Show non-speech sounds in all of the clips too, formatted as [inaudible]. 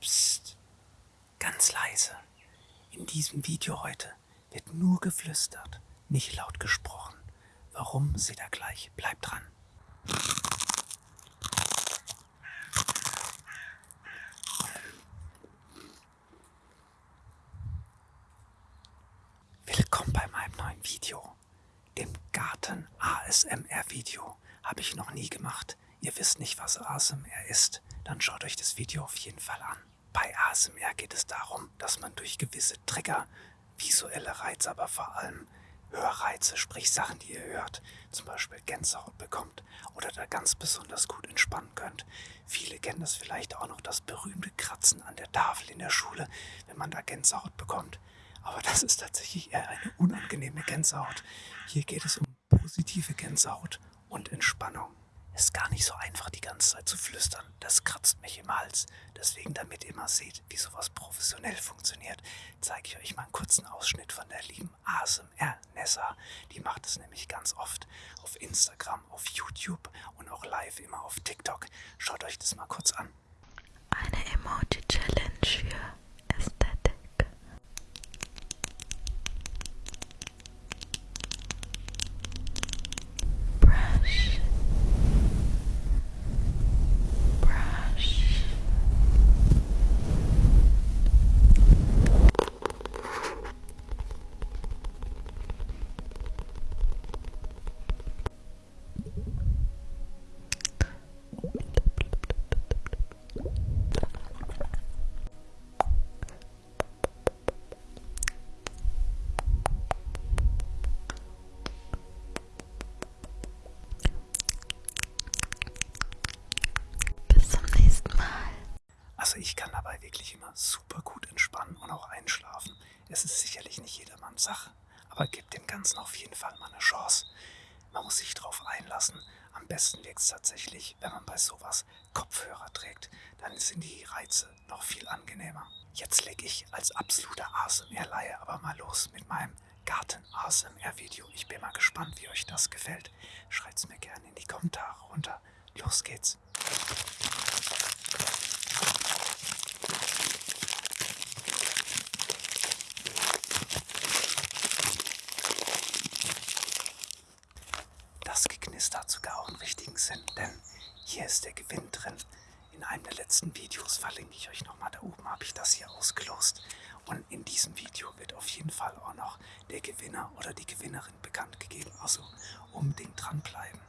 Psst, ganz leise. In diesem Video heute wird nur geflüstert, nicht laut gesprochen. Warum, seht ihr gleich. Bleibt dran. Willkommen bei meinem neuen Video, dem Garten ASMR Video. Habe ich noch nie gemacht. Ihr wisst nicht, was ASMR ist, dann schaut euch das Video auf jeden Fall an. Bei ASMR geht es darum, dass man durch gewisse Trigger, visuelle Reize, aber vor allem Hörreize, sprich Sachen, die ihr hört, zum Beispiel Gänsehaut bekommt oder da ganz besonders gut entspannen könnt. Viele kennen das vielleicht auch noch, das berühmte Kratzen an der Tafel in der Schule, wenn man da Gänsehaut bekommt. Aber das ist tatsächlich eher eine unangenehme Gänsehaut. Hier geht es um positive Gänsehaut und Entspannung. Ist gar nicht so einfach, die ganze Zeit zu flüstern. Das kratzt mich im Hals. Deswegen, damit ihr mal seht, wie sowas professionell funktioniert, zeige ich euch mal einen kurzen Ausschnitt von der lieben ASMR Nessa. Die macht es nämlich ganz oft auf Instagram, auf YouTube und auch live immer auf TikTok. Schaut euch das mal kurz an. Eine Emoji-Challenge für Ästhetik. Brush. Brush. Bis zum nächsten Mal. Also ich kann dabei wirklich immer super gut entspannen und auch einschlafen. Es ist sicherlich nicht jedermanns Sache, aber gebt dem Ganzen auf jeden Fall mal eine Chance. Man muss sich darauf einlassen. Am besten wirkt es tatsächlich, wenn man bei sowas Kopfhörer trägt. Dann sind die Reize noch viel angenehmer. Jetzt lege ich als absoluter ASMR-Laie aber mal los mit meinem Garten-ASMR-Video. Ich bin mal gespannt, wie euch das gefällt. Schreibt es mir gerne in die Kommentare runter. Los geht's. Das Geknister hat sogar auch einen richtigen Sinn, denn hier ist der Gewinn drin. In einem der letzten Videos verlinke ich euch nochmal, da oben habe ich das hier ausgelost. Und in diesem Video wird auf jeden Fall auch noch der Gewinner oder die Gewinnerin bekannt gegeben. Also unbedingt dranbleiben.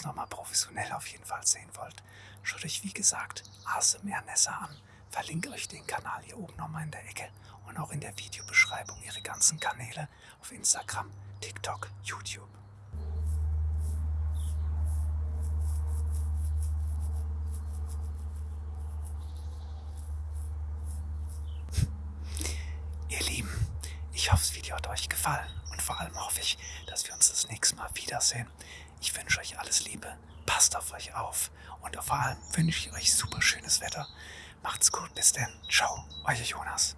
Es nochmal professionell auf jeden Fall sehen wollt, schaut euch wie gesagt ASMR Nessa an. Verlinke euch den Kanal hier oben nochmal in der Ecke und auch in der Videobeschreibung ihre ganzen Kanäle auf Instagram, TikTok, YouTube. [laughs] Ihr Lieben, ich hoffe, das Video hat euch gefallen und vor allem hoffe ich, dass wir uns das nächste Mal wiedersehen. Euch alles Liebe, passt auf euch auf und vor allem wünsche ich euch super schönes Wetter. Macht's gut, bis denn. Ciao, euer Jonas.